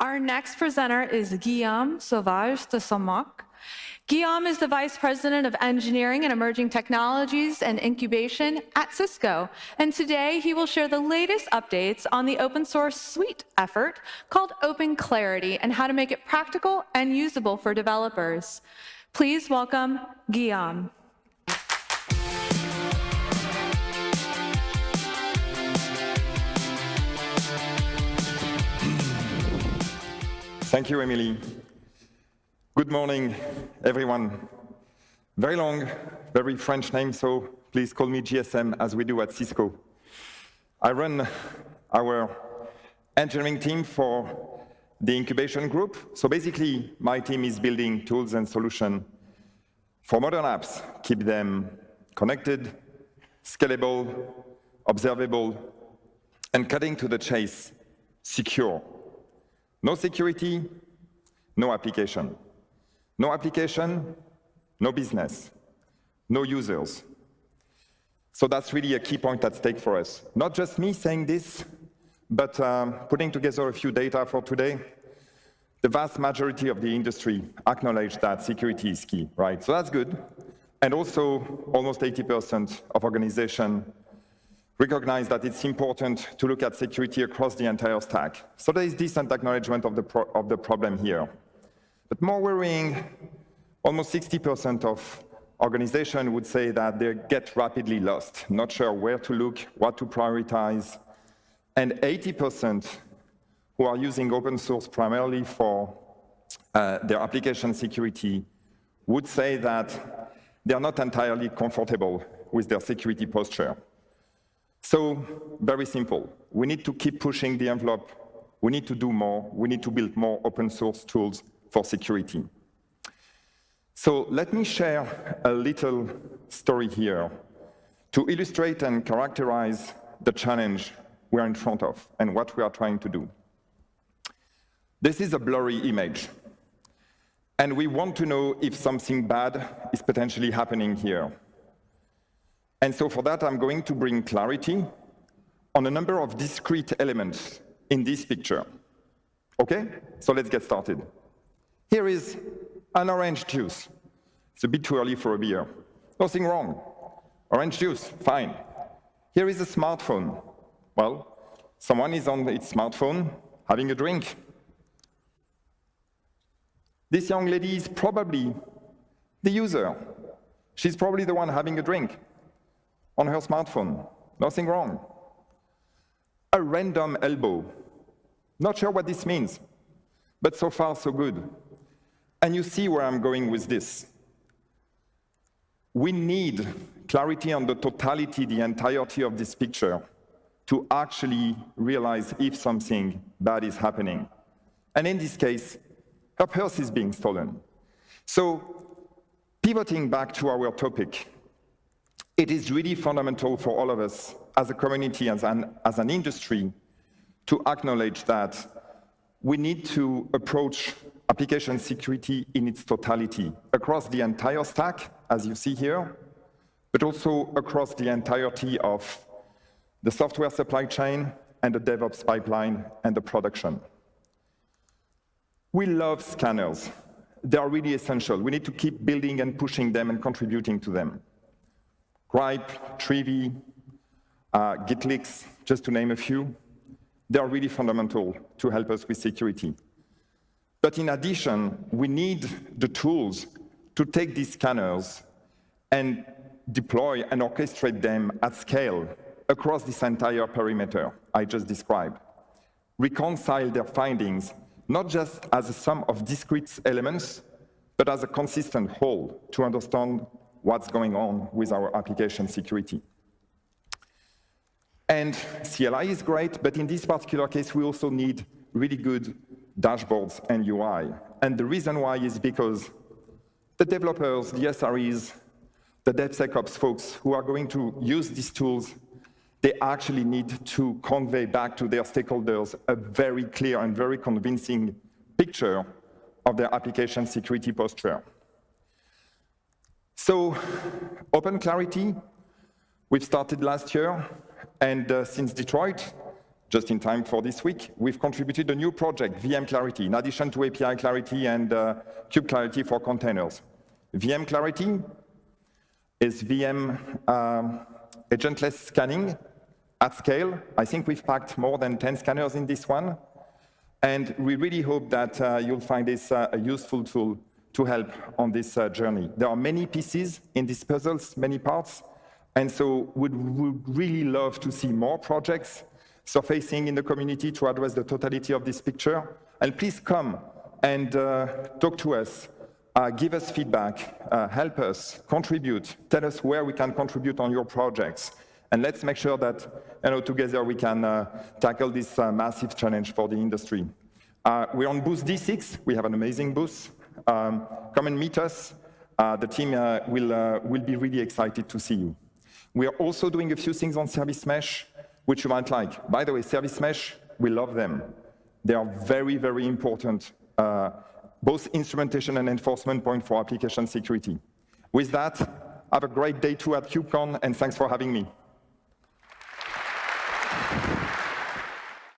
Our next presenter is Guillaume Sauvage de Saint Marc. Guillaume is the Vice President of Engineering and Emerging Technologies and Incubation at Cisco. And today he will share the latest updates on the open source suite effort called Open Clarity and how to make it practical and usable for developers. Please welcome Guillaume. Thank you, Emily. Good morning, everyone. Very long, very French name, so please call me GSM as we do at Cisco. I run our engineering team for the incubation group. So basically, my team is building tools and solutions for modern apps, keep them connected, scalable, observable, and cutting to the chase, secure. No security, no application. No application, no business, no users. So that's really a key point at stake for us. Not just me saying this, but um, putting together a few data for today. The vast majority of the industry acknowledge that security is key, right? So that's good. And also, almost 80% of organizations recognize that it's important to look at security across the entire stack. So there is decent acknowledgement of the, of the problem here. But more worrying, almost 60% of organizations would say that they get rapidly lost, not sure where to look, what to prioritize, and 80% who are using open source primarily for uh, their application security would say that they are not entirely comfortable with their security posture. So, very simple. We need to keep pushing the envelope. We need to do more. We need to build more open source tools for security. So let me share a little story here to illustrate and characterize the challenge we're in front of and what we are trying to do. This is a blurry image, and we want to know if something bad is potentially happening here. And so for that, I'm going to bring clarity on a number of discrete elements in this picture. Okay? So let's get started. Here is an orange juice. It's a bit too early for a beer. Nothing wrong. Orange juice, fine. Here is a smartphone. Well, someone is on its smartphone having a drink. This young lady is probably the user. She's probably the one having a drink on her smartphone. Nothing wrong. A random elbow. Not sure what this means, but so far so good. And you see where I'm going with this. We need clarity on the totality, the entirety of this picture to actually realize if something bad is happening. And in this case, her purse is being stolen. So pivoting back to our topic, it is really fundamental for all of us as a community, as an, as an industry, to acknowledge that we need to approach application security in its totality, across the entire stack, as you see here, but also across the entirety of the software supply chain and the DevOps pipeline and the production. We love scanners. They are really essential. We need to keep building and pushing them and contributing to them. Grype, Trivy, uh, GitLeaks, just to name a few, they are really fundamental to help us with security. But in addition, we need the tools to take these scanners and deploy and orchestrate them at scale across this entire perimeter I just described. Reconcile their findings, not just as a sum of discrete elements, but as a consistent whole to understand what's going on with our application security. And CLI is great, but in this particular case, we also need really good dashboards and UI. And the reason why is because the developers, the SREs, the DevSecOps folks who are going to use these tools, they actually need to convey back to their stakeholders a very clear and very convincing picture of their application security posture. So, Open Clarity, we've started last year, and uh, since Detroit, just in time for this week, we've contributed a new project, VM Clarity, in addition to API Clarity and uh, Clarity for containers. VM Clarity is VM um, agentless scanning at scale. I think we've packed more than 10 scanners in this one. And we really hope that uh, you'll find this uh, a useful tool to help on this uh, journey. There are many pieces in these puzzles, many parts, and so we would really love to see more projects surfacing in the community to address the totality of this picture. And please come and uh, talk to us, uh, give us feedback, uh, help us, contribute, tell us where we can contribute on your projects. And let's make sure that you know, together we can uh, tackle this uh, massive challenge for the industry. We're on booth D6. We have an amazing booth. Um, come and meet us. the team will, will be really excited to see you. We are also doing a few things on Service Mesh which you might like. By the way, Service Mesh, we love them. They are very, very important, uh, both instrumentation and enforcement point for application security. With that, have a great day too at KubeCon, and thanks for having me.